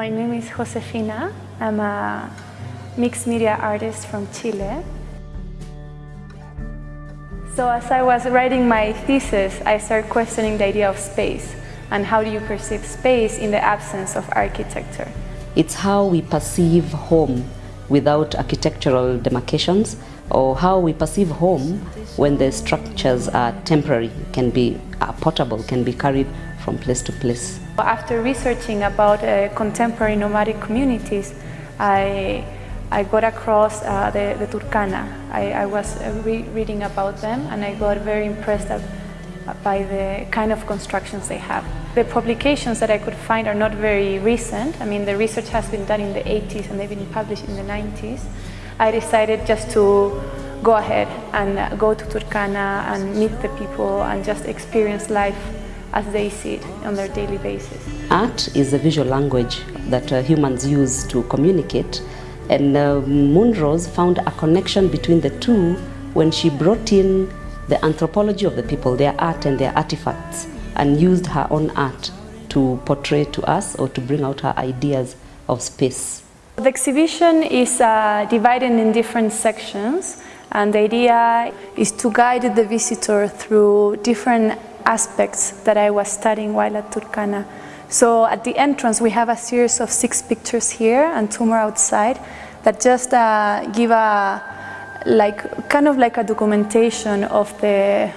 My name is Josefina. I'm a mixed media artist from Chile. So as I was writing my thesis, I started questioning the idea of space and how do you perceive space in the absence of architecture. It's how we perceive home without architectural demarcations or how we perceive home when the structures are temporary, can be portable, can be carried from place to place. After researching about uh, contemporary nomadic communities, I, I got across uh, the, the Turkana. I, I was uh, re reading about them and I got very impressed by the kind of constructions they have. The publications that I could find are not very recent. I mean, the research has been done in the 80s and they've been published in the 90s. I decided just to go ahead and go to Turkana and meet the people and just experience life as they see it on their daily basis. Art is a visual language that uh, humans use to communicate and uh, Moonrose found a connection between the two when she brought in the anthropology of the people, their art and their artifacts, and used her own art to portray to us or to bring out her ideas of space. The exhibition is uh, divided in different sections and the idea is to guide the visitor through different aspects that I was studying while at Turkana. So at the entrance we have a series of six pictures here and two more outside that just uh, give a like kind of like a documentation of the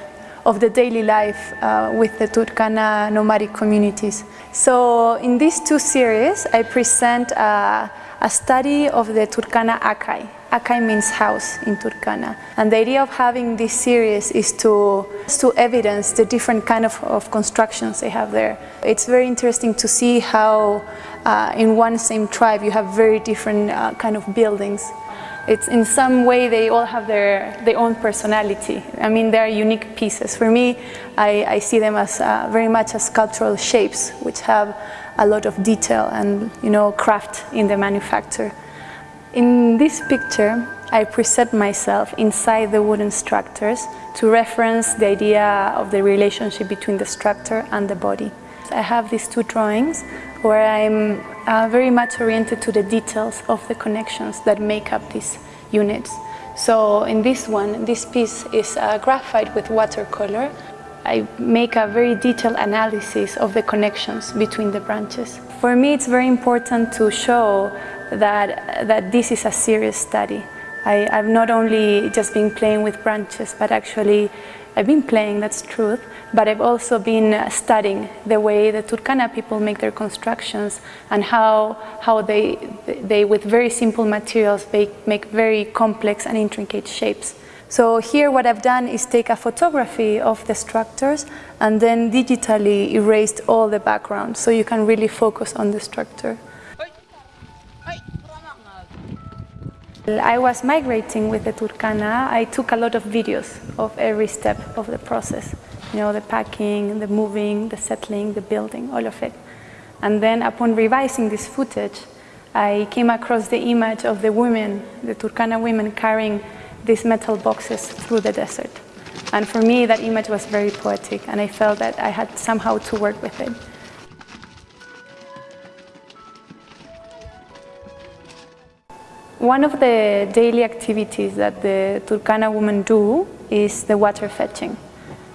of the daily life uh, with the Turkana nomadic communities. So in these two series I present uh, a study of the Turkana Akai. Akai means house in Turkana. And the idea of having this series is to, to evidence the different kind of, of constructions they have there. It's very interesting to see how uh, in one same tribe you have very different uh, kind of buildings it's in some way they all have their, their own personality. I mean, they're unique pieces. For me, I, I see them as uh, very much as sculptural shapes, which have a lot of detail and, you know, craft in the manufacture. In this picture, I present myself inside the wooden structures to reference the idea of the relationship between the structure and the body. I have these two drawings where I'm very much oriented to the details of the connections that make up these units. So in this one, this piece is uh, graphite with watercolor. I make a very detailed analysis of the connections between the branches. For me, it's very important to show that, that this is a serious study. I, I've not only just been playing with branches, but actually I've been playing, that's truth, but I've also been studying the way the Turkana people make their constructions and how, how they, they, with very simple materials, they make very complex and intricate shapes. So here what I've done is take a photography of the structures and then digitally erased all the background so you can really focus on the structure. I was migrating with the Turkana. I took a lot of videos of every step of the process. You know, the packing, the moving, the settling, the building, all of it. And then upon revising this footage, I came across the image of the women, the Turkana women carrying these metal boxes through the desert. And for me, that image was very poetic, and I felt that I had somehow to work with it. One of the daily activities that the Turkana women do is the water fetching.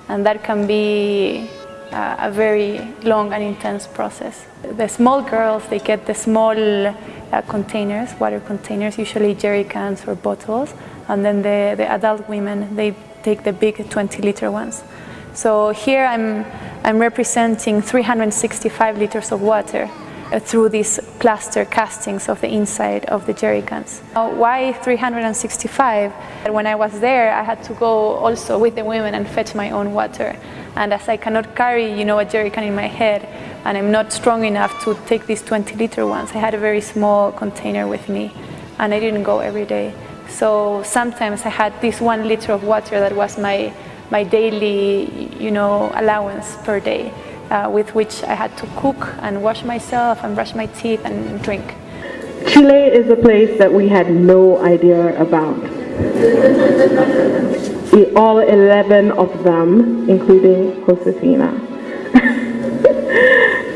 And that can be uh, a very long and intense process. The small girls, they get the small uh, containers, water containers, usually jerry cans or bottles. And then the, the adult women, they take the big 20 liter ones. So here I'm, I'm representing 365 liters of water Uh, through these plaster castings of the inside of the jerry cans. why 365? When I was there, I had to go also with the women and fetch my own water. And as I cannot carry, you know, a jerry can in my head, and I'm not strong enough to take these 20 liter ones, I had a very small container with me, and I didn't go every day. So sometimes I had this one liter of water that was my, my daily, you know, allowance per day uh, with which I had to cook and wash myself and brush my teeth and drink. Chile is a place that we had no idea about. All 11 of them, including Josefina.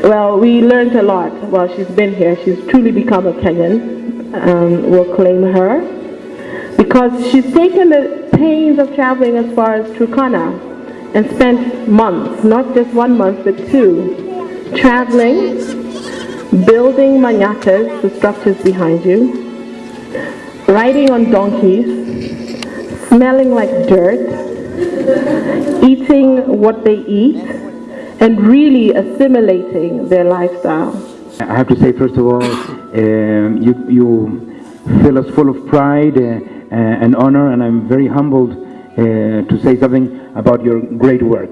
Well, we learned a lot while she's been here. She's truly become a Kenyan. Um, we'll claim her because she's taken the pains of traveling as far as Turkana and spent months, not just one month, but two, traveling, building manyatas, the structures behind you, riding on donkeys, smelling like dirt, eating what they eat, and really assimilating their lifestyle. I have to say, first of all, um, you, you fill us full of pride uh, uh, and honor, and I'm very humbled to say something about your great work.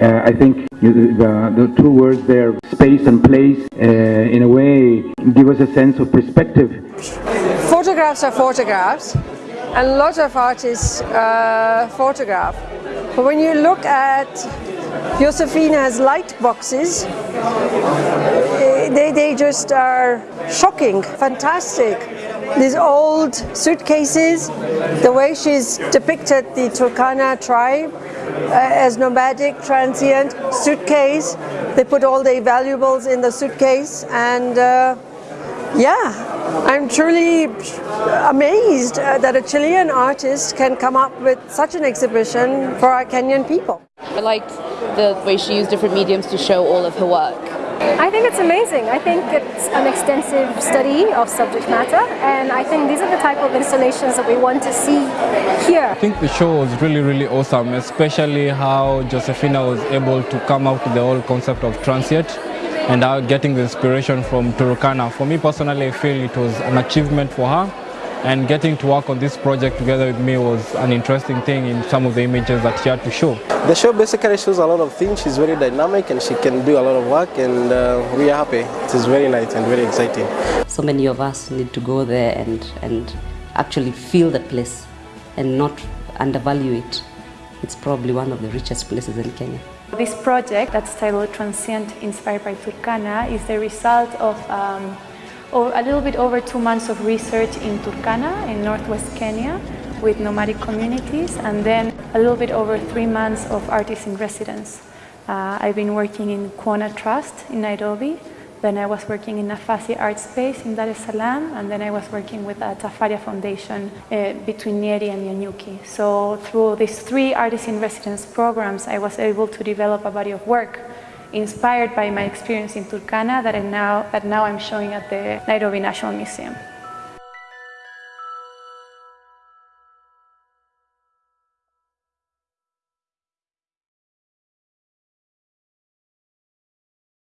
Uh, I think the, the two words there, space and place, uh, in a way give us a sense of perspective photographs are photographs and a lot of artists uh, photograph. But when you look at Josefina's light boxes, eh, they, they just are shocking, fantastic. These old suitcases, the way she's depicted the Turkana tribe uh, as nomadic, transient suitcase. They put all their valuables in the suitcase and uh, yeah, I'm truly amazed uh, that a Chilean artist can come up with such an exhibition for our Kenyan people. I liked the way she used different mediums to show all of her work. I think it's amazing. I think it's an extensive study of subject matter, and I think these are the type of installations that we want to see here. I think the show was really, really awesome, especially how Josefina was able to come up with the whole concept of transient and how getting the inspiration from Turkana. For me personally, I feel it was an achievement for her and getting to work on this project together with me was an interesting thing in some of the images that she had to show. The show basically shows a lot of things. She's very dynamic and she can do a lot of work and uh, we are happy. It is very nice and very exciting. So many of us need to go there and, and actually feel the place and not undervalue it. It's probably one of the richest places in Kenya. This project that's titled Transient Inspired by Turkana is the result of um, o- a little bit over two months of research in Turkana in northwest Kenya with nomadic communities and then a little bit over three months of artist in residence. Uh, I've been working in Kuona Trust in Nairobi, then I was working in Nafasi Art Space in Dar es Salaam, and then I was working with the Tafaria Foundation uh, between Nyeri and Nanyuki. So through these three artist in residence programs, I was able to develop a body of work inspired by my experience in Turkana that, now, that now I'm showing at the Nairobi National Museum.